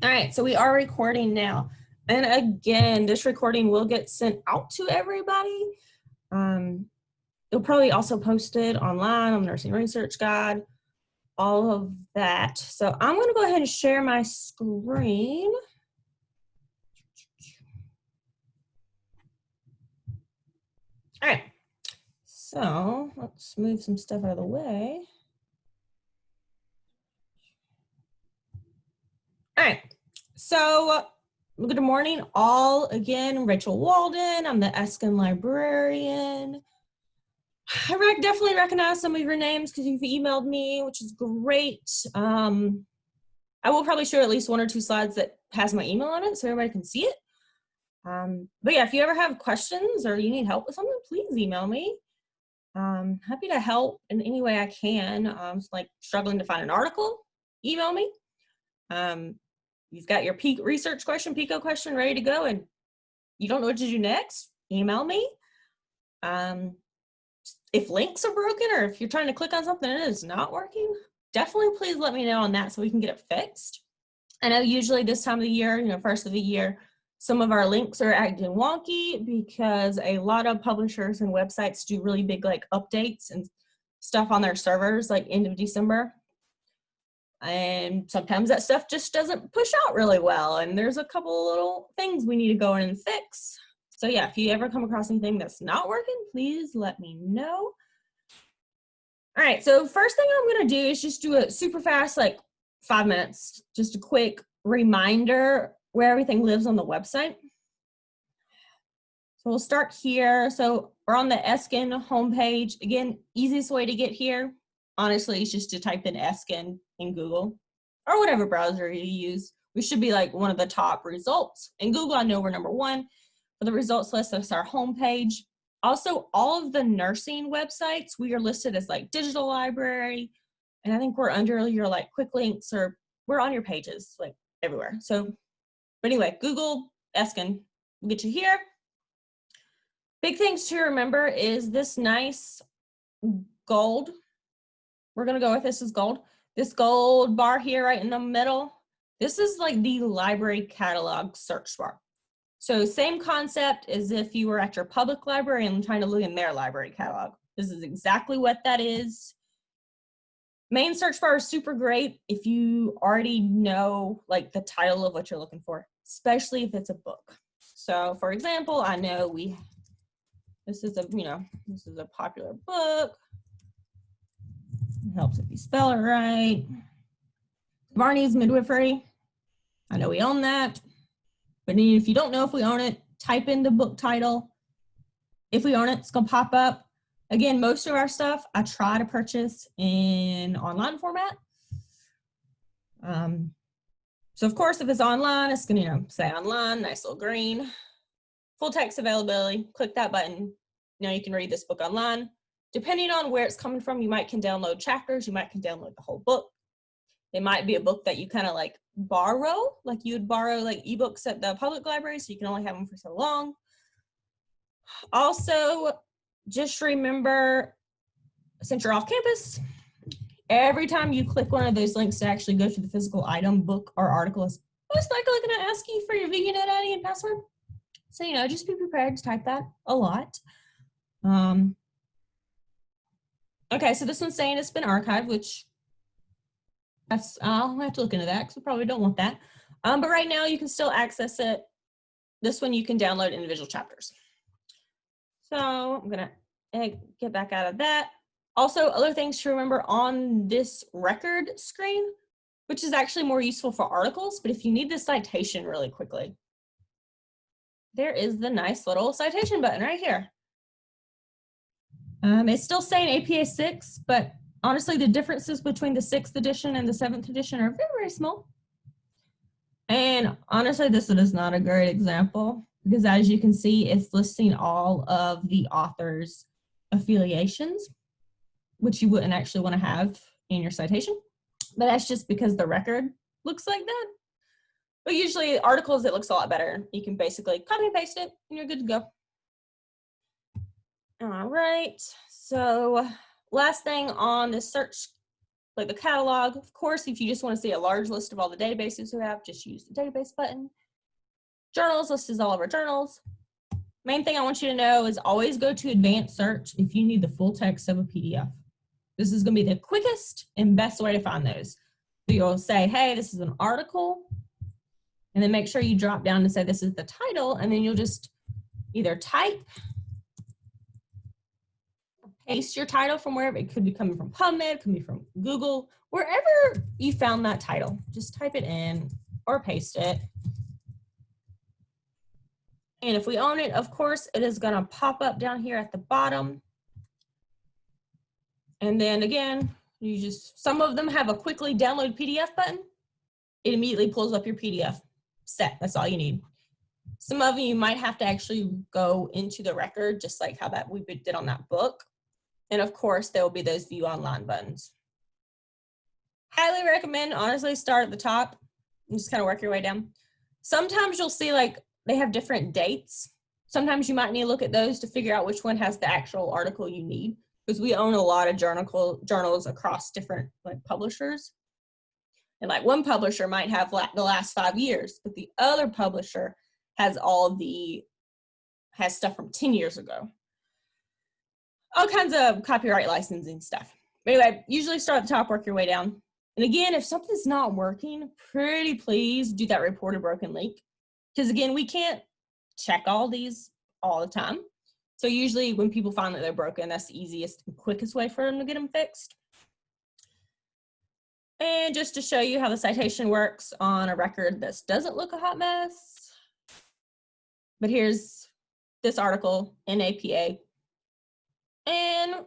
All right, so we are recording now. And again, this recording will get sent out to everybody. Um, it'll probably also posted online on Nursing Research Guide, all of that. So I'm gonna go ahead and share my screen. All right, so let's move some stuff out of the way. All right, so good morning all again, Rachel Walden, I'm the Eskind librarian. I definitely recognize some of your names because you've emailed me, which is great. Um, I will probably show at least one or two slides that has my email on it so everybody can see it. Um, but yeah, if you ever have questions or you need help with something, please email me. Um, happy to help in any way I can. Um, like struggling to find an article, email me. Um, you've got your peak research question, PICO question ready to go and you don't know what to do next, email me. Um, if links are broken or if you're trying to click on something and it's not working, definitely please let me know on that so we can get it fixed. I know usually this time of the year, you know, first of the year, some of our links are acting wonky because a lot of publishers and websites do really big like updates and stuff on their servers like end of December and sometimes that stuff just doesn't push out really well and there's a couple little things we need to go in and fix. So yeah if you ever come across anything that's not working please let me know. All right so first thing i'm going to do is just do a super fast like five minutes. Just a quick reminder where everything lives on the website. So we'll start here. So we're on the eskind homepage. Again easiest way to get here honestly is just to type in eskind in Google or whatever browser you use. We should be like one of the top results. In Google, I know we're number one. For the results list, that's our homepage. Also, all of the nursing websites, we are listed as like digital library. And I think we're under your like quick links or we're on your pages like everywhere. So, but anyway, Google Eskind will get you here. Big things to remember is this nice gold. We're gonna go with this is gold. This gold bar here right in the middle, this is like the library catalog search bar. So same concept as if you were at your public library and trying to look in their library catalog. This is exactly what that is. Main search bar is super great if you already know like the title of what you're looking for, especially if it's a book. So for example, I know we, this is a, you know, this is a popular book. It helps if you spell it right. Varney's Midwifery. I know we own that. But if you don't know if we own it, type in the book title. If we own it, it's to pop up. Again, most of our stuff I try to purchase in online format. Um, so of course, if it's online, it's going to you know, say online, nice little green. Full text availability, click that button. Now you can read this book online depending on where it's coming from, you might can download chapters, you might can download the whole book. It might be a book that you kind of like borrow, like you would borrow like ebooks at the public library, so you can only have them for so long. Also, just remember, since you're off campus, every time you click one of those links to actually go to the physical item, book, or article, it's most likely going to ask you for your VUNet ID and password. So, you know, just be prepared to type that a lot. Um, Okay, so this one's saying it's been archived, which that's, I'll have to look into that because we probably don't want that. Um, but right now you can still access it. This one you can download individual chapters. So I'm gonna eh, get back out of that. Also, other things to remember on this record screen, which is actually more useful for articles, but if you need the citation really quickly, there is the nice little citation button right here. Um, it's still saying APA 6, but honestly, the differences between the 6th edition and the 7th edition are very, very small. And honestly, this one is not a great example because as you can see, it's listing all of the author's affiliations, which you wouldn't actually want to have in your citation. But that's just because the record looks like that. But usually articles, it looks a lot better. You can basically copy and paste it and you're good to go. All right, so last thing on the search like the catalog. Of course, if you just want to see a large list of all the databases we have, just use the database button. Journals lists all of our journals. Main thing I want you to know is always go to advanced search if you need the full text of a PDF. This is gonna be the quickest and best way to find those. So you'll say, hey, this is an article, and then make sure you drop down and say this is the title, and then you'll just either type paste your title from wherever it could be coming from PubMed, it could be from Google, wherever you found that title. Just type it in or paste it. And if we own it, of course, it is gonna pop up down here at the bottom. And then again, you just, some of them have a quickly download PDF button. It immediately pulls up your PDF set. That's all you need. Some of you might have to actually go into the record, just like how that we did on that book. And of course, there will be those view online buttons. Highly recommend, honestly, start at the top and just kind of work your way down. Sometimes you'll see like they have different dates. Sometimes you might need to look at those to figure out which one has the actual article you need because we own a lot of journal journals across different like publishers. And like one publisher might have la the last five years, but the other publisher has all the, has stuff from 10 years ago all kinds of copyright licensing stuff. But anyway, usually start at the top, work your way down. And again, if something's not working, pretty please do that report a broken link. Because again, we can't check all these all the time. So usually when people find that they're broken, that's the easiest and quickest way for them to get them fixed. And just to show you how the citation works on a record this doesn't look a hot mess. But here's this article in APA and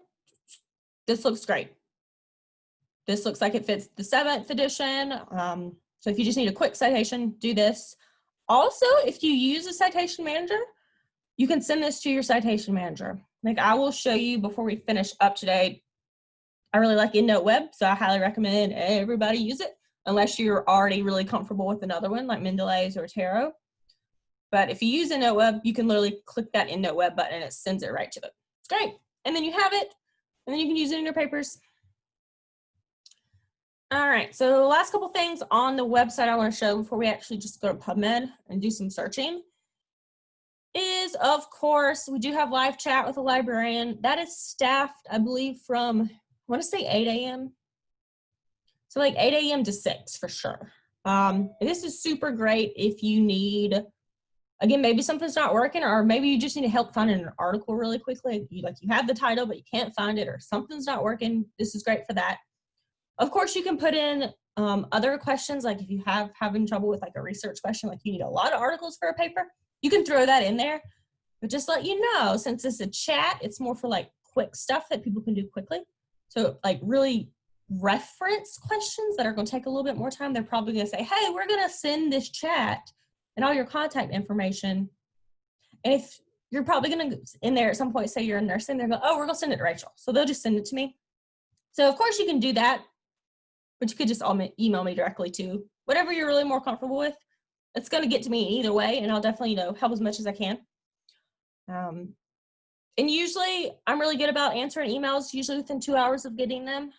this looks great. This looks like it fits the seventh edition. Um, so if you just need a quick citation, do this. Also, if you use a citation manager, you can send this to your citation manager. Like I will show you before we finish up today. I really like EndNote Web, so I highly recommend everybody use it, unless you're already really comfortable with another one like Mendeley's or Zotero. But if you use EndNote Web, you can literally click that EndNote Web button and it sends it right to it. It's great and then you have it, and then you can use it in your papers. All right, so the last couple things on the website I wanna show before we actually just go to PubMed and do some searching is, of course, we do have live chat with a librarian. That is staffed, I believe, from, I wanna say 8 a.m. So like 8 a.m. to 6 for sure. Um, this is super great if you need again, maybe something's not working or maybe you just need to help find an article really quickly. You like you have the title, but you can't find it or something's not working. This is great for that. Of course, you can put in um, other questions, like if you have having trouble with like a research question, like you need a lot of articles for a paper, you can throw that in there. But just let you know, since it's a chat, it's more for like quick stuff that people can do quickly. So like really reference questions that are gonna take a little bit more time, they're probably gonna say, hey, we're gonna send this chat and all your contact information. And if you're probably gonna in there at some point say you're a nurse and they're going, oh, we're gonna send it to Rachel. So they'll just send it to me. So of course you can do that, but you could just email me directly too. Whatever you're really more comfortable with. It's gonna get to me either way and I'll definitely, you know, help as much as I can. Um, and usually I'm really good about answering emails, usually within two hours of getting them.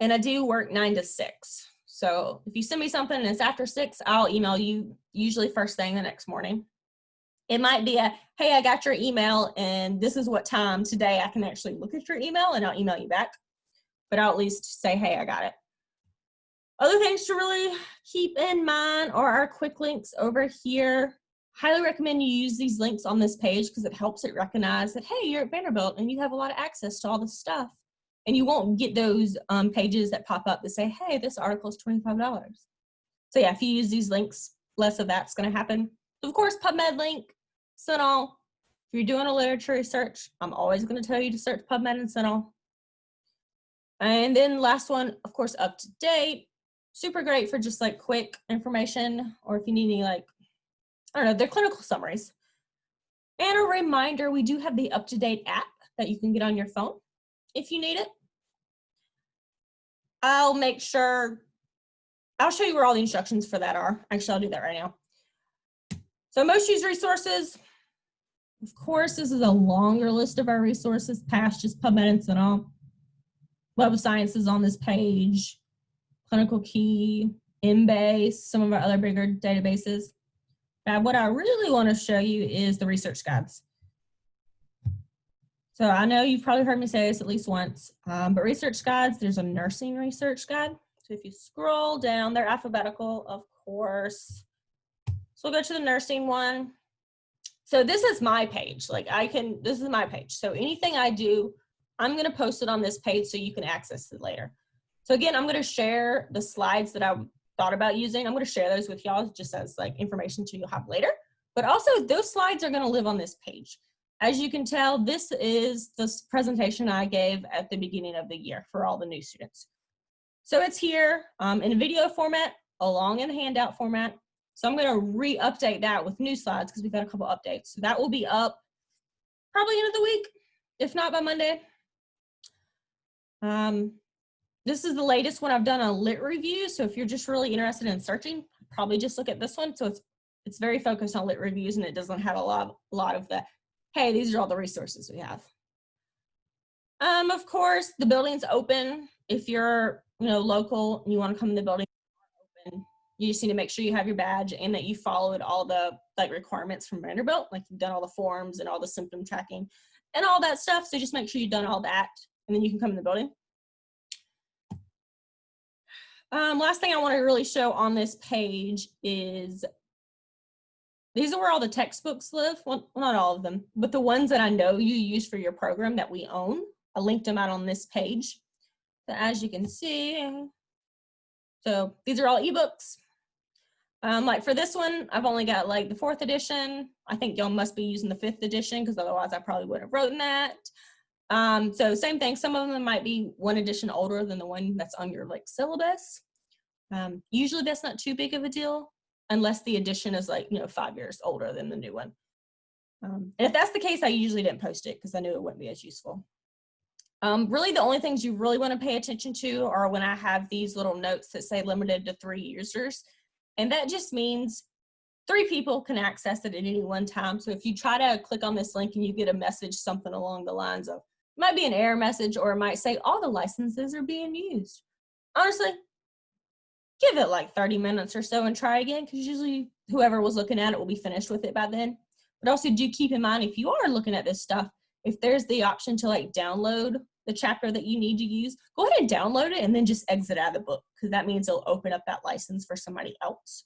And I do work nine to six. So if you send me something and it's after six, I'll email you usually first thing the next morning. It might be a, hey, I got your email and this is what time today I can actually look at your email and I'll email you back. But I'll at least say, hey, I got it. Other things to really keep in mind are our quick links over here. Highly recommend you use these links on this page because it helps it recognize that, hey, you're at Vanderbilt and you have a lot of access to all this stuff and you won't get those um, pages that pop up that say, hey, this article is $25. So yeah, if you use these links, less of that's gonna happen. Of course, PubMed link, CINAHL. If you're doing a literature search, I'm always gonna tell you to search PubMed and CINAHL. And then last one, of course, up to date. Super great for just like quick information or if you need any like, I don't know, they're clinical summaries. And a reminder, we do have the up-to-date app that you can get on your phone if you need it. I'll make sure, I'll show you where all the instructions for that are. Actually, I'll do that right now. So most used resources, of course, this is a longer list of our resources past just PubMed and all. Web of Science is on this page, Clinical Key, Embase, some of our other bigger databases. Now, what I really want to show you is the research guides. So I know you've probably heard me say this at least once, um, but research guides, there's a nursing research guide. So if you scroll down, they're alphabetical, of course. So we'll go to the nursing one. So this is my page. Like I can, this is my page. So anything I do, I'm gonna post it on this page so you can access it later. So again, I'm gonna share the slides that I thought about using. I'm gonna share those with y'all just as like information to you'll have later. But also those slides are gonna live on this page. As you can tell, this is the presentation I gave at the beginning of the year for all the new students. So it's here um, in video format, along in handout format. So I'm gonna re-update that with new slides because we've got a couple updates. So that will be up probably end of the week, if not by Monday. Um, this is the latest one I've done a lit review. So if you're just really interested in searching, probably just look at this one. So it's it's very focused on lit reviews and it doesn't have a lot, a lot of the, hey, these are all the resources we have. Um, of course, the building's open. If you're, you know, local and you want to come in the building, open. You just need to make sure you have your badge and that you followed all the like requirements from Vanderbilt, like you've done all the forms and all the symptom tracking and all that stuff. So just make sure you've done all that and then you can come in the building. Um, last thing I want to really show on this page is these are where all the textbooks live. Well, not all of them, but the ones that I know you use for your program that we own. I linked them out on this page. So as you can see, so these are all ebooks. Um, like for this one, I've only got like the fourth edition. I think y'all must be using the fifth edition because otherwise I probably would have written that. Um, so same thing, some of them might be one edition older than the one that's on your like syllabus. Um, usually that's not too big of a deal unless the edition is like, you know, five years older than the new one. Um, and if that's the case, I usually didn't post it because I knew it wouldn't be as useful. Um, really the only things you really want to pay attention to are when I have these little notes that say limited to three users. And that just means three people can access it at any one time. So if you try to click on this link and you get a message, something along the lines of, might be an error message or it might say all the licenses are being used. Honestly, give it like 30 minutes or so and try again because usually whoever was looking at it will be finished with it by then. But also do keep in mind if you are looking at this stuff, if there's the option to like download the chapter that you need to use, go ahead and download it and then just exit out of the book because that means it'll open up that license for somebody else.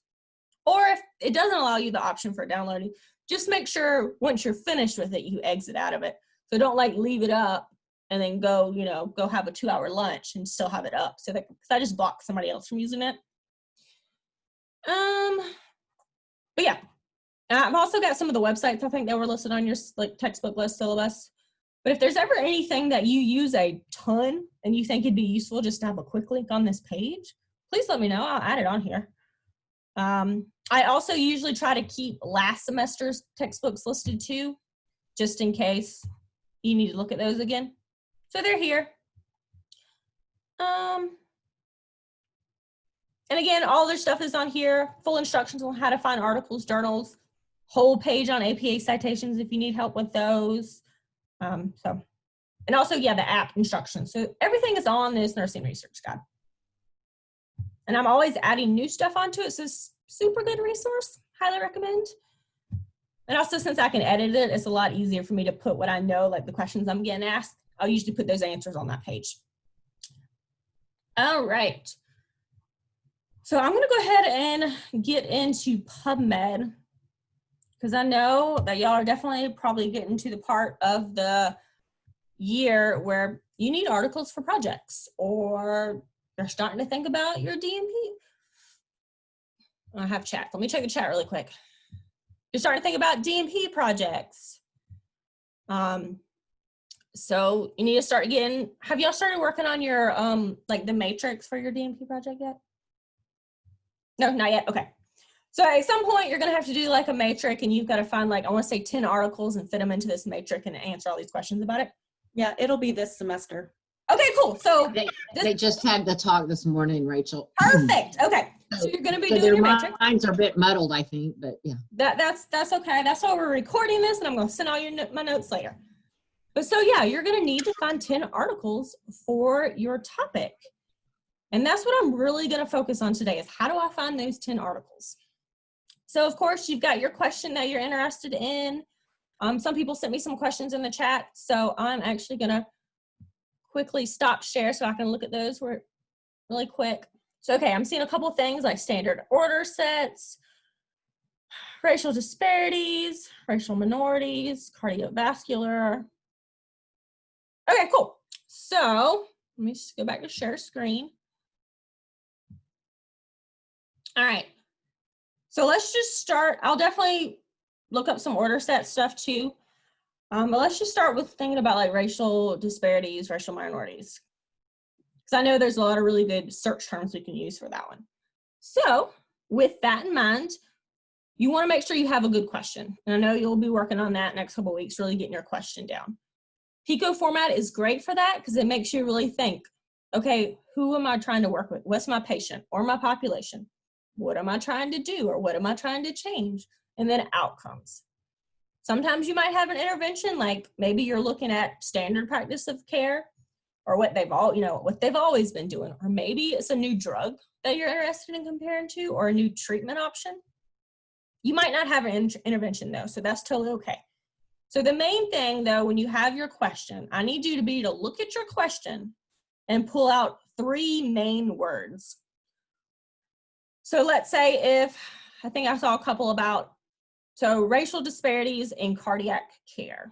Or if it doesn't allow you the option for downloading, just make sure once you're finished with it, you exit out of it so don't like leave it up and then go, you know, go have a two hour lunch and still have it up. So that, cause I just blocked somebody else from using it. Um, but yeah, I've also got some of the websites I think that were listed on your like textbook list syllabus. But if there's ever anything that you use a ton and you think it'd be useful just to have a quick link on this page, please let me know. I'll add it on here. Um, I also usually try to keep last semester's textbooks listed too, just in case you need to look at those again. So they're here. Um, and again, all their stuff is on here. Full instructions on how to find articles, journals, whole page on APA citations if you need help with those. Um, so, and also, yeah, the app instructions. So everything is on this nursing research guide. And I'm always adding new stuff onto it. So it's super good resource. Highly recommend. And also since I can edit it, it's a lot easier for me to put what I know, like the questions I'm getting asked. I'll usually put those answers on that page. All right. So I'm gonna go ahead and get into PubMed because I know that y'all are definitely probably getting to the part of the year where you need articles for projects or you're starting to think about your DNP. I have chat. Let me check the chat really quick you're starting to think about DNP projects. Um, so you need to start again. Have y'all started working on your, um, like the matrix for your dnp project yet? No, not yet. Okay. So at some point you're gonna have to do like a matrix and you've got to find like, I wanna say 10 articles and fit them into this matrix and answer all these questions about it. Yeah, it'll be this semester. Okay, cool. So They, this- they just had the talk this morning, Rachel. perfect. Okay. So you're gonna be So doing their your matrix. minds are a bit muddled, I think, but yeah. That that's that's okay. That's why we're recording this, and I'm gonna send all your my notes later. But so yeah, you're gonna need to find 10 articles for your topic. And that's what I'm really gonna focus on today is how do I find those 10 articles? So of course you've got your question that you're interested in. Um, some people sent me some questions in the chat, so I'm actually gonna quickly stop share so I can look at those really quick. So okay, I'm seeing a couple things like standard order sets, racial disparities, racial minorities, cardiovascular. Okay, cool. So let me just go back to share screen. All right. So let's just start. I'll definitely look up some order set stuff too. Um, but let's just start with thinking about like racial disparities, racial minorities. Because I know there's a lot of really good search terms we can use for that one. So with that in mind, you want to make sure you have a good question. And I know you'll be working on that next couple weeks, really getting your question down. Pico format is great for that because it makes you really think, okay, who am I trying to work with? What's my patient or my population? What am I trying to do or what am I trying to change? And then outcomes. Sometimes you might have an intervention, like maybe you're looking at standard practice of care or what they've all, you know, what they've always been doing, or maybe it's a new drug that you're interested in comparing to or a new treatment option. You might not have an in intervention though, so that's totally okay. So the main thing though, when you have your question, I need you to be to look at your question and pull out three main words. So let's say if, I think I saw a couple about, so racial disparities in cardiac care.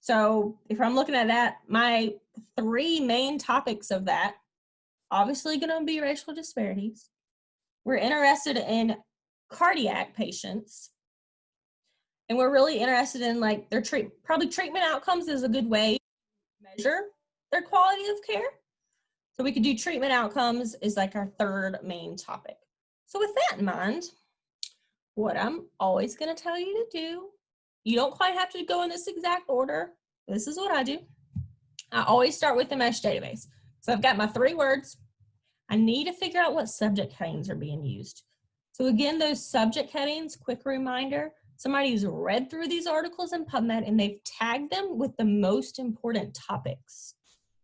So if I'm looking at that, my three main topics of that, obviously gonna be racial disparities. We're interested in cardiac patients. And we're really interested in like their treat, probably treatment outcomes is a good way to measure their quality of care. So we could do treatment outcomes is like our third main topic. So with that in mind, what I'm always gonna tell you to do, you don't quite have to go in this exact order. This is what I do. I always start with the MeSH database. So I've got my three words. I need to figure out what subject headings are being used. So again, those subject headings, quick reminder, somebody's read through these articles in PubMed and they've tagged them with the most important topics.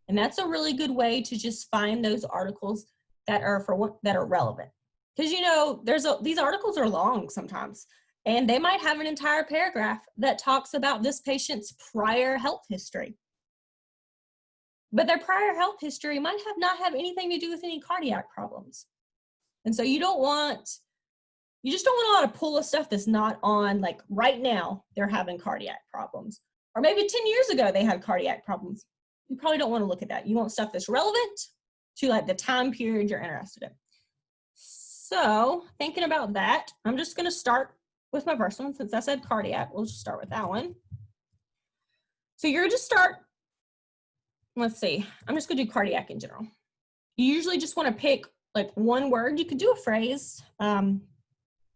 And that's a really good way to just find those articles that are for what that are relevant. Because you know, there's a, these articles are long sometimes, and they might have an entire paragraph that talks about this patient's prior health history. But their prior health history might have not have anything to do with any cardiac problems. And so you don't want, you just don't want a lot of pull of stuff that's not on like right now they're having cardiac problems. Or maybe 10 years ago they had cardiac problems you probably don't want to look at that. You want stuff that's relevant to like the time period you're interested in. So thinking about that, I'm just going to start with my first one. Since I said cardiac, we'll just start with that one. So you're just start, let's see, I'm just going to do cardiac in general. You usually just want to pick like one word. You could do a phrase. Um,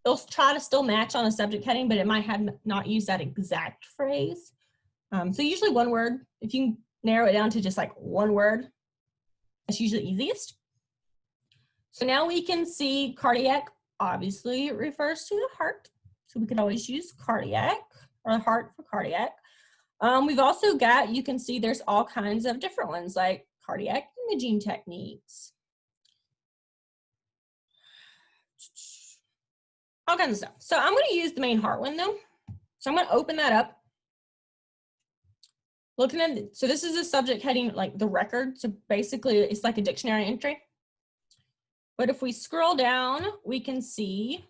they'll try to still match on a subject heading, but it might have not used that exact phrase. Um, so usually one word, if you narrow it down to just like one word, that's usually easiest. So now we can see cardiac obviously refers to the heart. So we could always use cardiac or heart for cardiac. Um, we've also got, you can see there's all kinds of different ones like cardiac imaging techniques. All kinds of stuff. So I'm gonna use the main heart though. So I'm gonna open that up looking at, so this is a subject heading like the record. So basically it's like a dictionary entry. But if we scroll down, we can see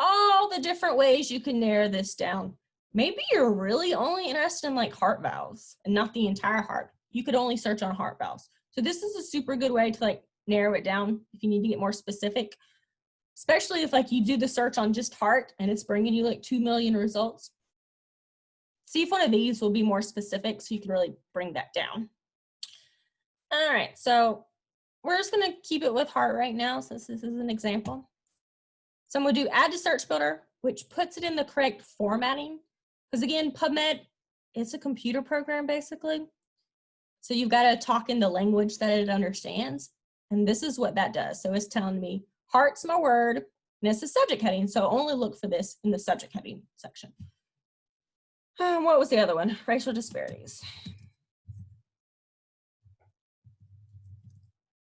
all the different ways you can narrow this down. Maybe you're really only interested in like heart valves and not the entire heart. You could only search on heart valves. So this is a super good way to like narrow it down if you need to get more specific, especially if like you do the search on just heart and it's bringing you like 2 million results see if one of these will be more specific so you can really bring that down. All right, so we're just gonna keep it with heart right now since this is an example. So I'm gonna do add to search builder, which puts it in the correct formatting. Because again, PubMed, it's a computer program basically. So you've gotta talk in the language that it understands. And this is what that does. So it's telling me heart's my word, and it's a subject heading. So only look for this in the subject heading section. Um, what was the other one? Racial disparities.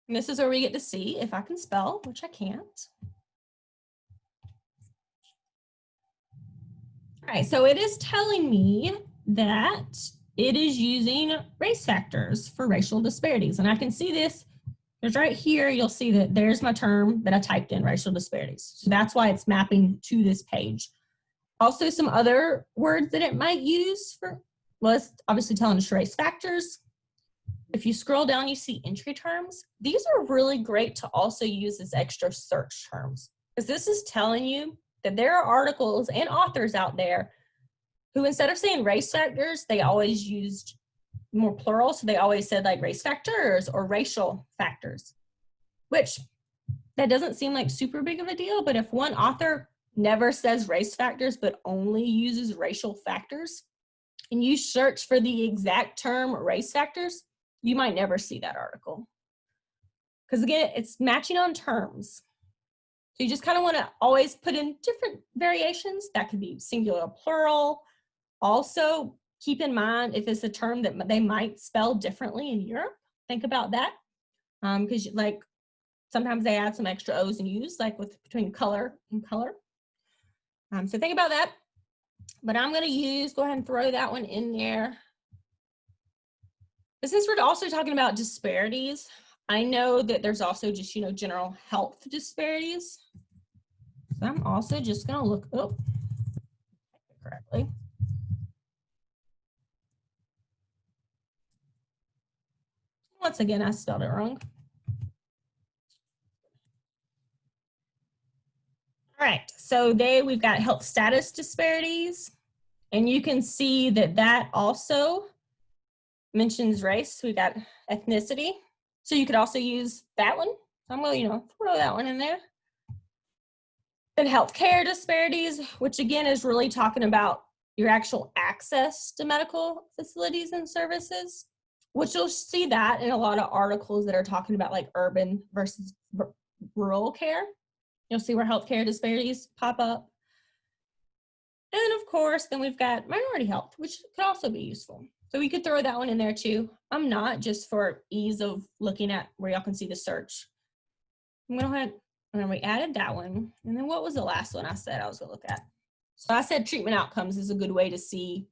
And this is where we get to see if I can spell, which I can't. All right, so it is telling me that it is using race factors for racial disparities. And I can see this, because right here, you'll see that there's my term that I typed in, racial disparities. So that's why it's mapping to this page. Also some other words that it might use for, it's obviously telling us race factors. If you scroll down, you see entry terms. These are really great to also use as extra search terms because this is telling you that there are articles and authors out there who instead of saying race factors, they always used more plural. So they always said like race factors or racial factors, which that doesn't seem like super big of a deal. But if one author never says race factors, but only uses racial factors, and you search for the exact term race factors, you might never see that article. Because again, it's matching on terms. So you just kind of want to always put in different variations. That could be singular, plural. Also, keep in mind if it's a term that they might spell differently in Europe, think about that. Because um, like sometimes they add some extra O's and U's, like with between color and color. Um, so think about that. But I'm going to use, go ahead and throw that one in there. But since we're also talking about disparities, I know that there's also just, you know, general health disparities. So I'm also just going to look oh, correctly. Once again, I spelled it wrong. All right, so they we've got health status disparities, and you can see that that also mentions race. We got ethnicity, so you could also use that one. I'm gonna, you know, throw that one in there. Then healthcare disparities, which again is really talking about your actual access to medical facilities and services, which you'll see that in a lot of articles that are talking about like urban versus rural care. You'll see where healthcare disparities pop up. And of course, then we've got minority health, which could also be useful. So we could throw that one in there too. I'm not just for ease of looking at where y'all can see the search. I'm gonna go ahead and then we added that one. And then what was the last one I said I was gonna look at? So I said treatment outcomes is a good way to see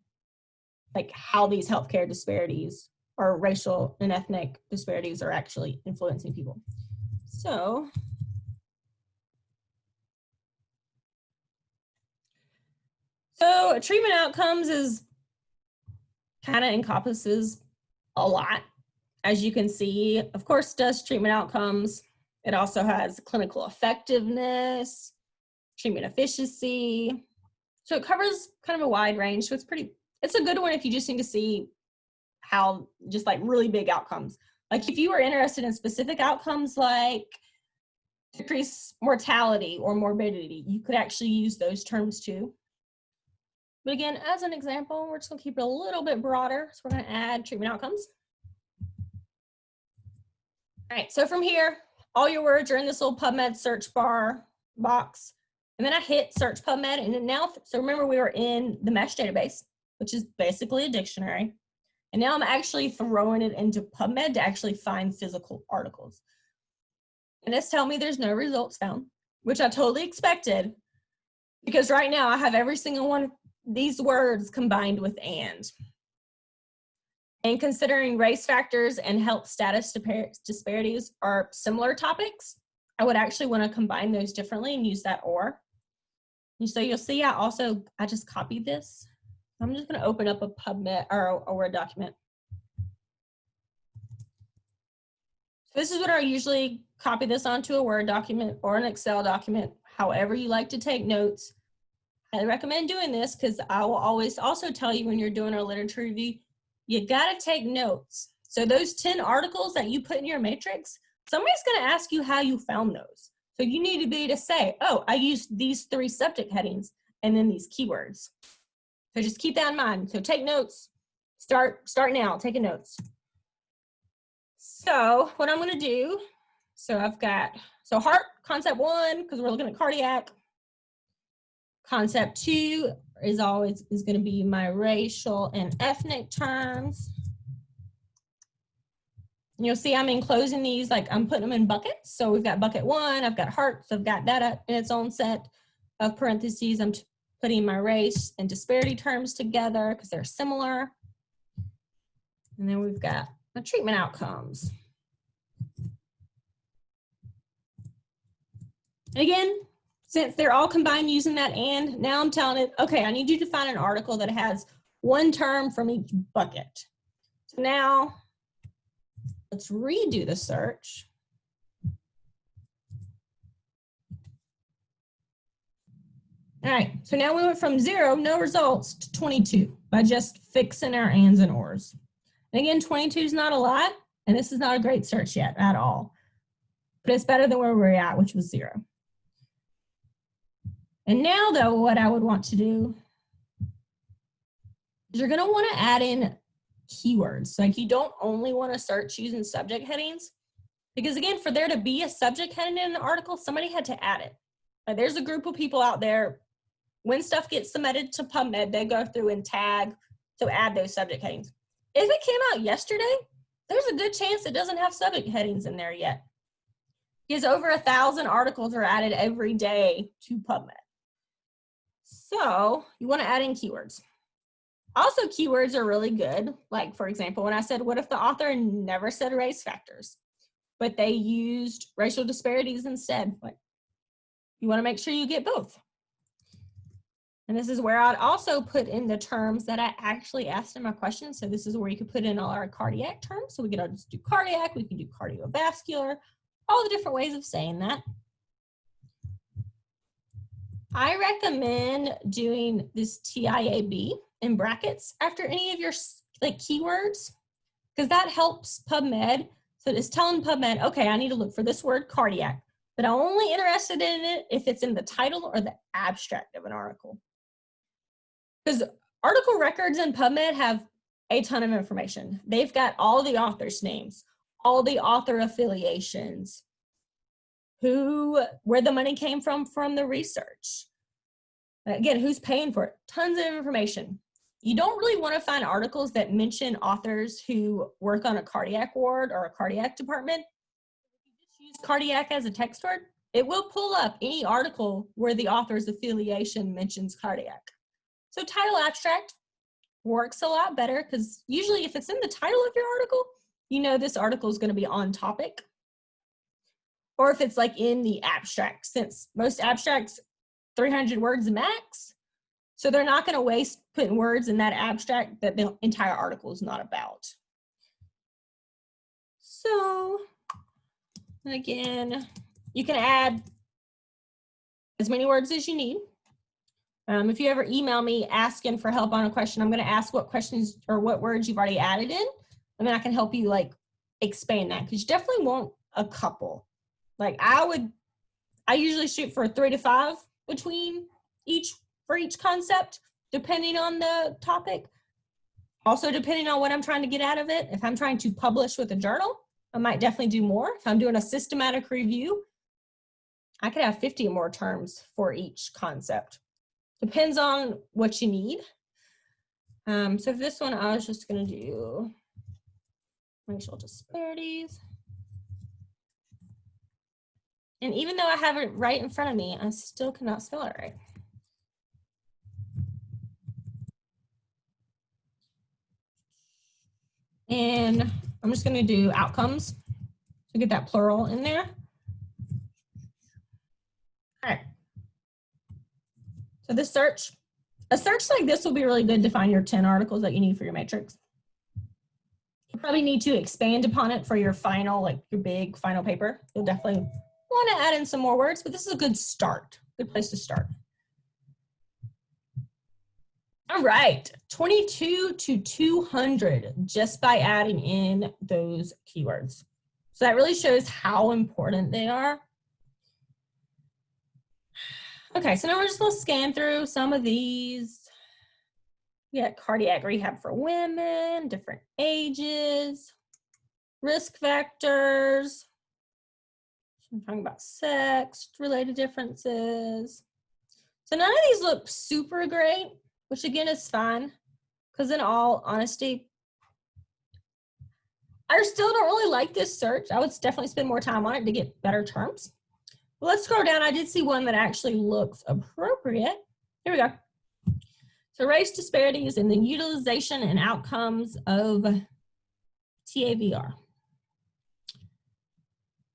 like how these healthcare disparities or racial and ethnic disparities are actually influencing people. So So treatment outcomes is kind of encompasses a lot. As you can see, of course, does treatment outcomes. It also has clinical effectiveness, treatment efficiency. So it covers kind of a wide range. So it's pretty, it's a good one if you just need to see how just like really big outcomes. Like if you were interested in specific outcomes like decrease mortality or morbidity, you could actually use those terms too. But again, as an example, we're just gonna keep it a little bit broader. So we're gonna add treatment outcomes. All right, so from here, all your words are in this little PubMed search bar box. And then I hit search PubMed and now, so remember we were in the MeSH database, which is basically a dictionary. And now I'm actually throwing it into PubMed to actually find physical articles. And it's telling me there's no results found, which I totally expected because right now I have every single one of these words combined with and. And considering race factors and health status disparities are similar topics, I would actually want to combine those differently and use that or. And so you'll see I also, I just copied this. I'm just going to open up a PubMed or a Word document. So this is what I usually copy this onto a Word document or an Excel document, however you like to take notes. I recommend doing this because I will always also tell you when you're doing a literature review, you gotta take notes. So those 10 articles that you put in your matrix, somebody's gonna ask you how you found those. So you need to be to say, oh, I used these three subject headings and then these keywords. So just keep that in mind. So take notes, start, start now, taking notes. So what I'm gonna do, so I've got, so heart concept one, because we're looking at cardiac, Concept two is always, is gonna be my racial and ethnic terms. You'll see I'm enclosing these, like I'm putting them in buckets. So we've got bucket one, I've got hearts, I've got that in its own set of parentheses. I'm putting my race and disparity terms together because they're similar. And then we've got the treatment outcomes. And again, since they're all combined using that and, now I'm telling it, okay, I need you to find an article that has one term from each bucket. So now let's redo the search. All right, so now we went from zero, no results, to 22 by just fixing our ands and ors. And again, 22 is not a lot, and this is not a great search yet at all. But it's better than where we're at, which was zero. And now though, what I would want to do is you're gonna wanna add in keywords. Like you don't only wanna search using subject headings, because again, for there to be a subject heading in an article, somebody had to add it. Like there's a group of people out there, when stuff gets submitted to PubMed, they go through and tag, to add those subject headings. If it came out yesterday, there's a good chance it doesn't have subject headings in there yet. Because over a thousand articles are added every day to PubMed. So you want to add in keywords. Also, keywords are really good. Like, for example, when I said, what if the author never said race factors, but they used racial disparities instead? Like, you want to make sure you get both. And this is where I'd also put in the terms that I actually asked in my question. So this is where you could put in all our cardiac terms. So we could all just do cardiac, we can do cardiovascular, all the different ways of saying that. I recommend doing this TIAB in brackets after any of your like keywords because that helps PubMed. So it's telling PubMed, okay, I need to look for this word cardiac, but I'm only interested in it if it's in the title or the abstract of an article. Because article records in PubMed have a ton of information. They've got all the authors' names, all the author affiliations, who, where the money came from from the research. Again, who's paying for it? Tons of information. You don't really want to find articles that mention authors who work on a cardiac ward or a cardiac department. If you just use cardiac as a text word, it will pull up any article where the author's affiliation mentions cardiac. So title abstract works a lot better because usually if it's in the title of your article, you know this article is going to be on topic. Or if it's like in the abstract, since most abstracts 300 words max, so they're not going to waste putting words in that abstract that the entire article is not about. So again, you can add as many words as you need. Um, if you ever email me asking for help on a question, I'm going to ask what questions or what words you've already added in, and then I can help you like expand that because you definitely want a couple. Like I would, I usually shoot for three to five between each for each concept, depending on the topic. Also, depending on what I'm trying to get out of it. If I'm trying to publish with a journal, I might definitely do more. If I'm doing a systematic review, I could have 50 more terms for each concept. Depends on what you need. Um, so for this one, I was just gonna do racial disparities. And even though I have it right in front of me, I still cannot spell it right. And I'm just gonna do outcomes to get that plural in there. All right. So this search, a search like this will be really good to find your 10 articles that you need for your matrix. You probably need to expand upon it for your final, like your big final paper. You'll definitely want to add in some more words, but this is a good start, good place to start. All right, 22 to 200 just by adding in those keywords. So that really shows how important they are. Okay, so now we're just gonna scan through some of these. We got cardiac rehab for women, different ages, risk factors. I'm talking about sex related differences. So none of these look super great, which again is fine. Because in all honesty, I still don't really like this search. I would definitely spend more time on it to get better terms. Let's scroll down. I did see one that actually looks appropriate. Here we go. So race disparities in the utilization and outcomes of TAVR.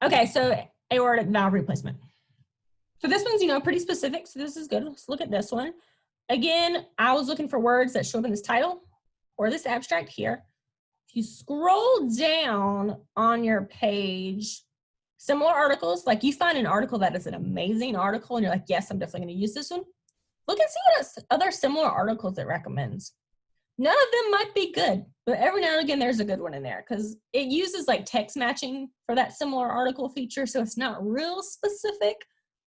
Okay, so aortic valve replacement. So this one's, you know, pretty specific, so this is good. Let's look at this one. Again, I was looking for words that show up in this title or this abstract here. If you scroll down on your page, similar articles, like you find an article that is an amazing article and you're like, yes, I'm definitely gonna use this one. Look and see what other similar articles it recommends. None of them might be good, but every now and again there's a good one in there because it uses like text matching for that similar article feature. So it's not real specific.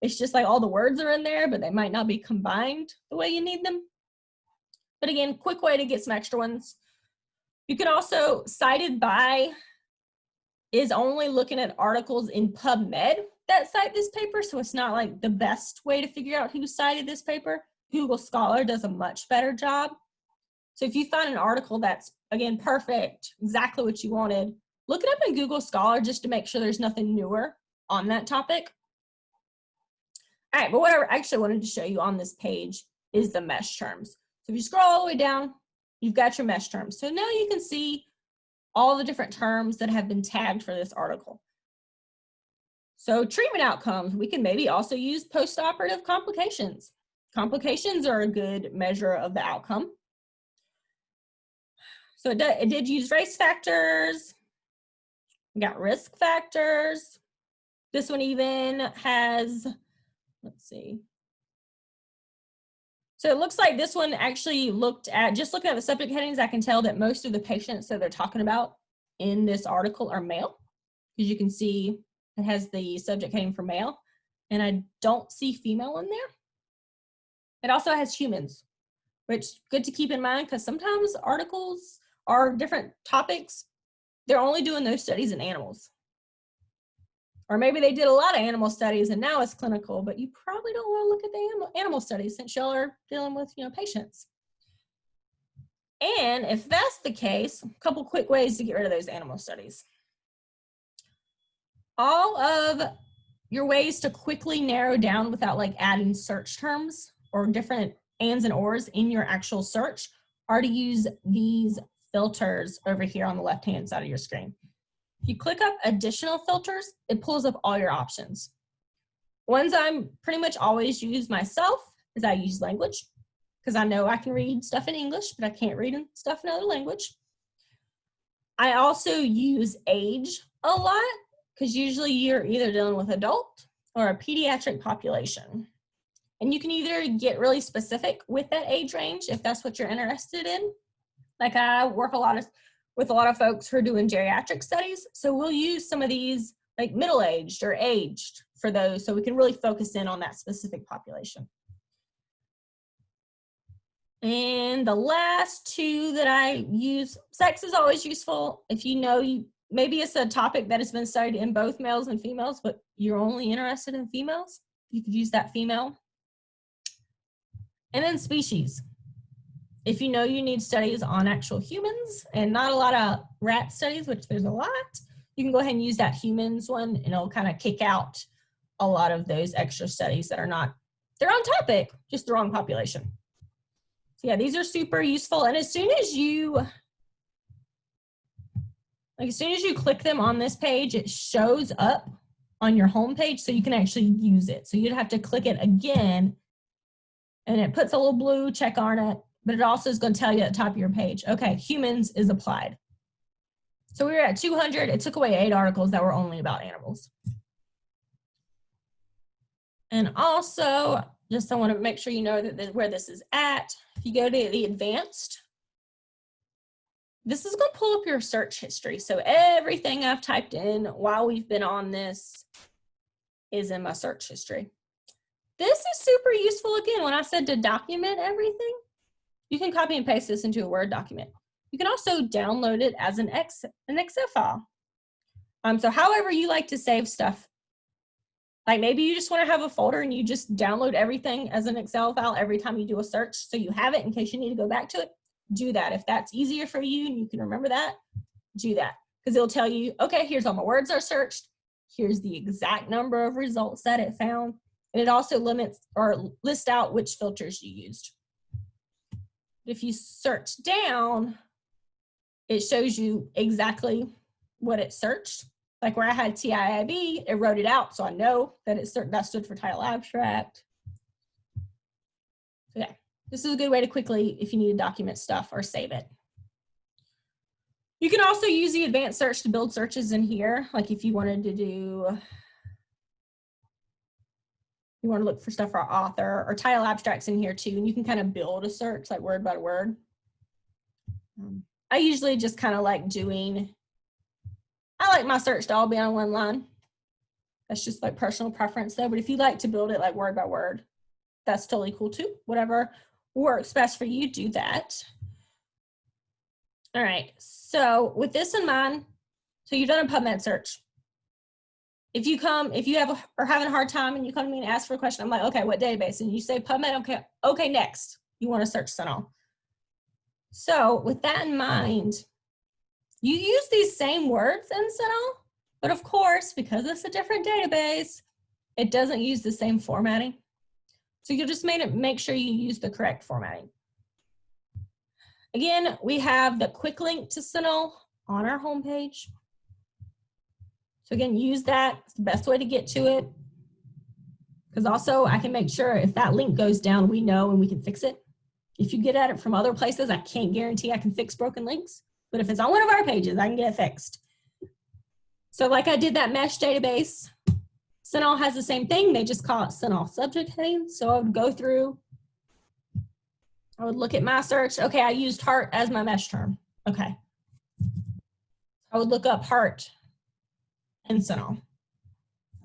It's just like all the words are in there, but they might not be combined the way you need them. But again, quick way to get some extra ones. You can also cited by is only looking at articles in PubMed that cite this paper. So it's not like the best way to figure out who cited this paper. Google Scholar does a much better job. So if you find an article that's, again, perfect, exactly what you wanted, look it up in Google Scholar just to make sure there's nothing newer on that topic. All right, but what I actually wanted to show you on this page is the mesh terms. So if you scroll all the way down, you've got your mesh terms. So now you can see all the different terms that have been tagged for this article. So treatment outcomes, we can maybe also use postoperative complications. Complications are a good measure of the outcome. So it, did, it did use race factors. We got risk factors. This one even has, let's see. So it looks like this one actually looked at, just looking at the subject headings, I can tell that most of the patients that they're talking about in this article are male. Because you can see it has the subject heading for male. And I don't see female in there. It also has humans, which good to keep in mind because sometimes articles are different topics. They're only doing those studies in animals. Or maybe they did a lot of animal studies and now it's clinical, but you probably don't want to look at the animal, animal studies since y'all are dealing with, you know, patients. And if that's the case, a couple quick ways to get rid of those animal studies. All of your ways to quickly narrow down without like adding search terms or different ands and ors in your actual search are to use these filters over here on the left-hand side of your screen. If you click up additional filters, it pulls up all your options. Ones I'm pretty much always use myself is I use language because I know I can read stuff in English, but I can't read stuff in another language. I also use age a lot because usually you're either dealing with adult or a pediatric population. And you can either get really specific with that age range if that's what you're interested in. Like I work a lot of with a lot of folks who are doing geriatric studies. So we'll use some of these like middle-aged or aged for those so we can really focus in on that specific population. And the last two that I use, sex is always useful. If you know, you maybe it's a topic that has been studied in both males and females, but you're only interested in females, you could use that female. And then species. If you know you need studies on actual humans and not a lot of rat studies, which there's a lot, you can go ahead and use that humans one and it'll kind of kick out a lot of those extra studies that are not, they're on topic, just the wrong population. So yeah, these are super useful. And as soon as you, like as soon as you click them on this page, it shows up on your home page so you can actually use it. So you'd have to click it again and it puts a little blue check on it but it also is going to tell you at the top of your page, okay, humans is applied. So we were at 200. It took away eight articles that were only about animals. And also, just I want to make sure you know that this, where this is at. If you go to the advanced, this is going to pull up your search history. So everything I've typed in while we've been on this is in my search history. This is super useful again when I said to document everything you can copy and paste this into a Word document. You can also download it as an, X, an Excel file. Um, so however you like to save stuff, Like maybe you just want to have a folder and you just download everything as an Excel file every time you do a search so you have it in case you need to go back to it. Do that. If that's easier for you and you can remember that, do that. Because it'll tell you, okay, here's all my words are searched. Here's the exact number of results that it found. And it also limits or lists out which filters you used. If you search down, it shows you exactly what it searched. Like where I had TIAB, it wrote it out, so I know that it that stood for title abstract. So yeah, this is a good way to quickly, if you need to document stuff or save it. You can also use the advanced search to build searches in here. Like if you wanted to do, you want to look for stuff for author or title abstracts in here too, and you can kind of build a search like word by word. Um, I usually just kind of like doing I like my search to all be on one line. That's just like personal preference though. But if you like to build it like word by word, that's totally cool too. Whatever works best for you, do that. All right, so with this in mind, so you've done a PubMed search. If you come, if you have a, are having a hard time and you come to me and ask for a question, I'm like, okay, what database? And you say PubMed, okay, okay, next. You want to search CINAHL. So with that in mind, you use these same words in CINAHL, but of course, because it's a different database, it doesn't use the same formatting. So you'll just make, it, make sure you use the correct formatting. Again, we have the quick link to CINAHL on our homepage. So again, use that. It's the best way to get to it. Because also I can make sure if that link goes down, we know and we can fix it. If you get at it from other places, I can't guarantee I can fix broken links. But if it's on one of our pages, I can get it fixed. So like I did that mesh database, CINAHL has the same thing. They just call it CINAHL subject heading. So I would go through, I would look at my search. Okay, I used heart as my mesh term. Okay. I would look up heart in CINAHL.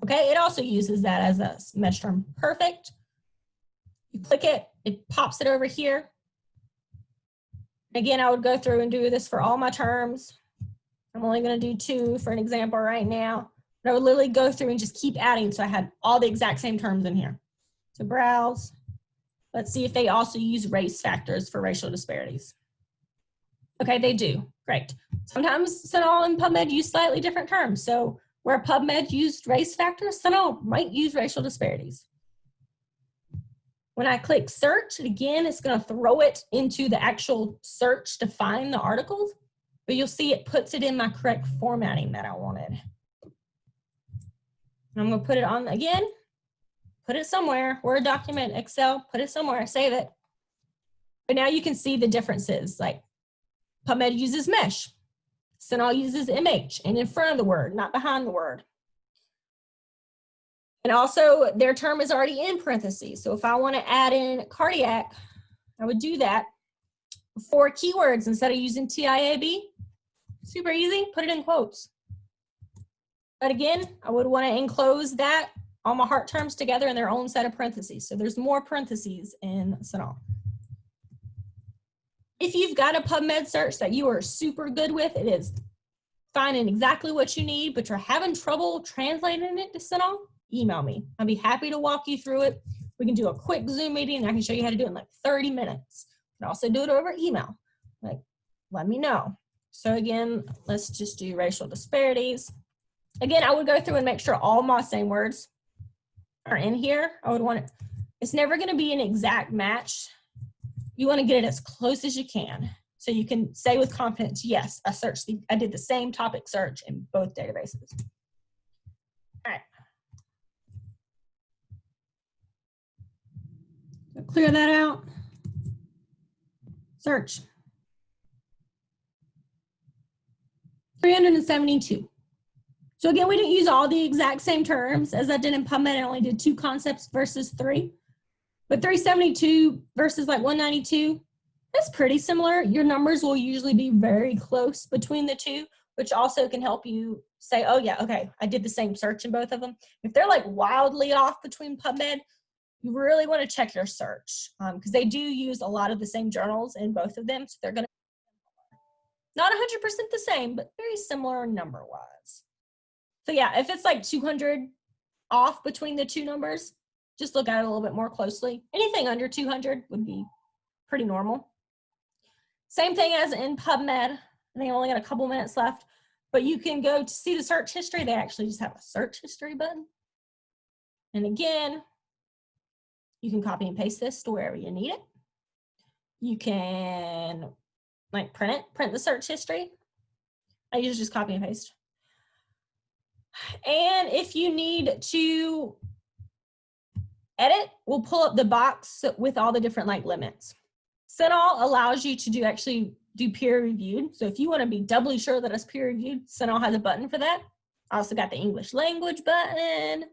Okay, it also uses that as a mesh term. Perfect. You click it, it pops it over here. Again, I would go through and do this for all my terms. I'm only going to do two for an example right now. But I would literally go through and just keep adding so I had all the exact same terms in here. So browse. Let's see if they also use race factors for racial disparities. Okay, they do. Great. Sometimes CINAHL and PubMed use slightly different terms. So where PubMed used race factors, CINAHL might use racial disparities. When I click search, again, it's going to throw it into the actual search to find the articles, but you'll see it puts it in my correct formatting that I wanted. I'm going to put it on again, put it somewhere, Word document, Excel, put it somewhere, save it. But now you can see the differences, like PubMed uses mesh, CINAHL uses MH, and in front of the word, not behind the word. And also their term is already in parentheses. So if I want to add in cardiac, I would do that. for keywords instead of using TIAB. Super easy, put it in quotes. But again, I would want to enclose that, all my heart terms together in their own set of parentheses. So there's more parentheses in CINAHL. If you've got a PubMed search that you are super good with, it is finding exactly what you need, but you're having trouble translating it to CINAHL, email me. I'll be happy to walk you through it. We can do a quick Zoom meeting. I can show you how to do it in like 30 minutes. You can also do it over email. Like, let me know. So again, let's just do racial disparities. Again, I would go through and make sure all my same words are in here. I would want it, it's never gonna be an exact match. You wanna get it as close as you can. So you can say with confidence, yes, I searched, the, I did the same topic search in both databases. All right. So clear that out. Search. 372. So again, we didn't use all the exact same terms as I did in PubMed. I only did two concepts versus three. But 372 versus like 192, that's pretty similar. Your numbers will usually be very close between the two, which also can help you say, oh yeah, okay, I did the same search in both of them. If they're like wildly off between PubMed, you really want to check your search because um, they do use a lot of the same journals in both of them. So they're going to not 100% the same, but very similar number wise. So yeah, if it's like 200 off between the two numbers, just look at it a little bit more closely. Anything under 200 would be pretty normal. Same thing as in PubMed. I think I only got a couple minutes left, but you can go to see the search history. They actually just have a search history button. And again, you can copy and paste this to wherever you need it. You can like print it, print the search history. I usually just copy and paste. And if you need to edit, we'll pull up the box with all the different like limits. CINAHL allows you to do actually do peer reviewed. So if you want to be doubly sure that it's peer reviewed, CINAHL has a button for that. I also got the English language button.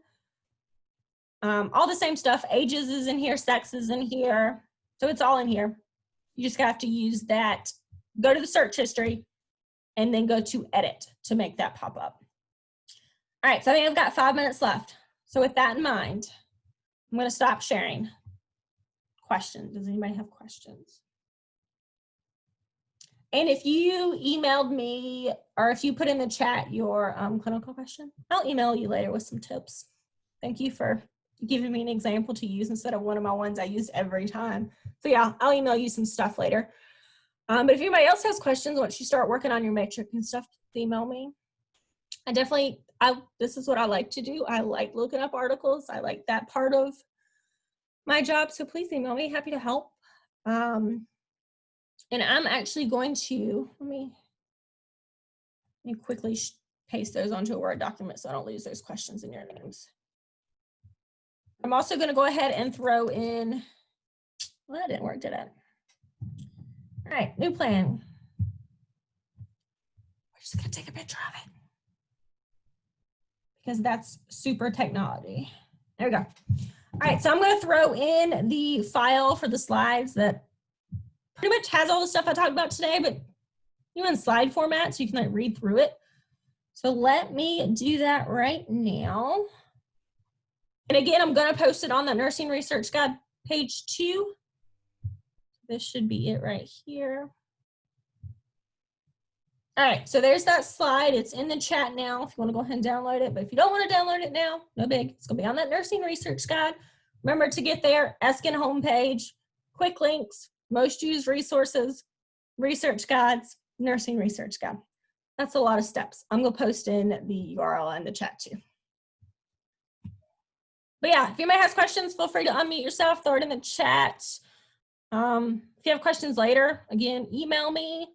Um, all the same stuff. Ages is in here, sex is in here. So it's all in here. You just have to use that, go to the search history, and then go to edit to make that pop up. All right, so I think I've got five minutes left. So with that in mind, I'm gonna stop sharing. Questions, does anybody have questions? And if you emailed me or if you put in the chat your um, clinical question, I'll email you later with some tips. Thank you for giving me an example to use instead of one of my ones I use every time. So yeah, I'll email you some stuff later. Um, but if anybody else has questions, once you start working on your matrix and stuff, email me. I definitely, I this is what I like to do. I like looking up articles. I like that part of my job. So please email me. Happy to help. Um, and I'm actually going to let me let me quickly paste those onto a Word document so I don't lose those questions in your names. I'm also going to go ahead and throw in. Well, that didn't work, did it? All right, new plan. We're just going to take a picture of it because that's super technology. There we go. All right, so I'm going to throw in the file for the slides that pretty much has all the stuff I talked about today, but you in slide format so you can like read through it. So let me do that right now. And again, I'm going to post it on the Nursing Research Guide page two. This should be it right here. All right, so there's that slide. It's in the chat now if you want to go ahead and download it. But if you don't want to download it now, no big. It's going to be on that nursing research guide. Remember to get there, Eskind homepage, quick links, most used resources, research guides, nursing research guide. That's a lot of steps. I'm going to post in the URL in the chat too. But yeah, if you anybody has questions, feel free to unmute yourself, throw it in the chat. Um, if you have questions later, again, email me.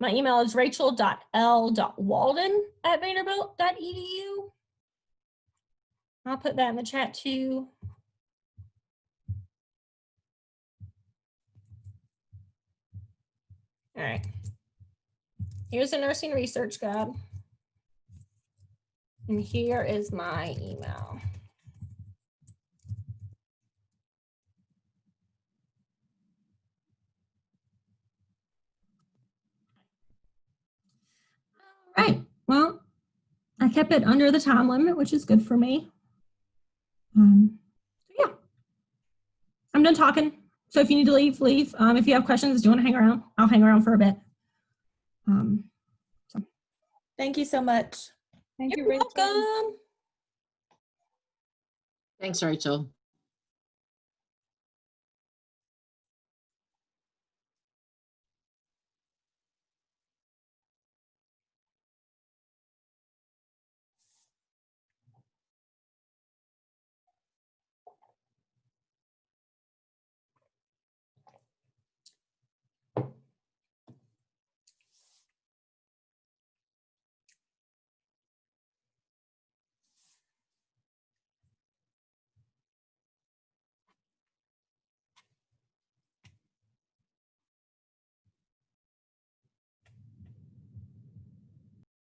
My email is rachel.l.walden at vanderbilt.edu. I'll put that in the chat too. All right. Here's a nursing research guide. And here is my email. Right. Well, I kept it under the time limit, which is good for me. Um, yeah. I'm done talking. So if you need to leave, leave. Um, if you have questions, do you want to hang around? I'll hang around for a bit. Um, so. Thank you so much. Thank You're you, Rachel. welcome. Thanks, Rachel.